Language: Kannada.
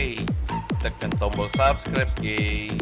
day. Tekan tombol subscribe, geng.